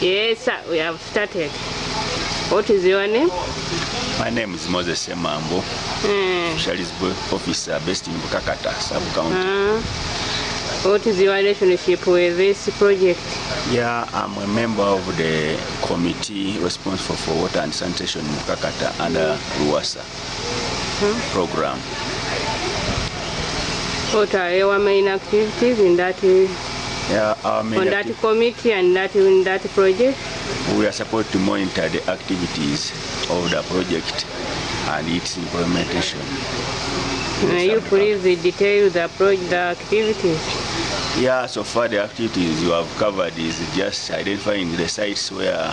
Yes, sir, we have started. What is your name? My name is Moses Mambo, mm. Shali's officer based in Bukakata, sub-county. Uh, what is your relationship with this project? Yeah, I'm a member of the committee responsible for water and sanitation in Bukakata under RUWASA program. What are your main activities in that Yeah, on that committee and that in that project? we are supposed to monitor the activities of the project and its implementation. May you please detail the project the activities. Yeah, so far the activities you have covered is just identifying the sites where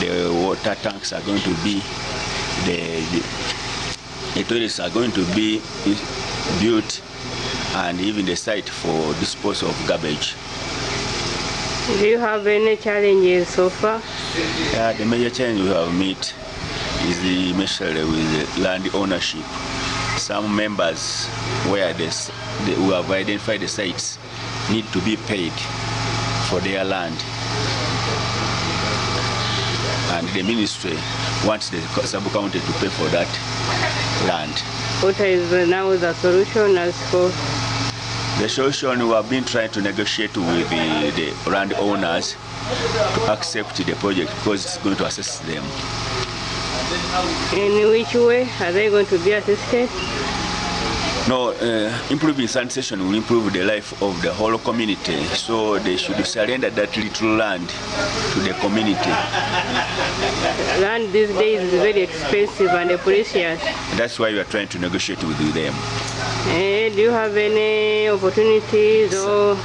the water tanks are going to be, the, the, the toilets are going to be built, and even the site for disposal of garbage. Do you have any challenges so far? Yeah, the major challenge we have met is the especially with the land ownership. Some members where this, the, who have identified the sites need to be paid for their land. And the ministry wants the sub-county to pay for that land. What is now the solution as for? The solution we have been trying to negotiate with the, the landowners to accept the project because it's going to assist them. In which way are they going to be assisted? No, uh, improving sanitation will improve the life of the whole community. So they should surrender that little land to the community. Land these days is very expensive and precious. That's why we are trying to negotiate with them. Eh, do you have any opportunities or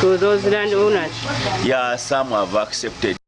to those landowners? Yeah, some have accepted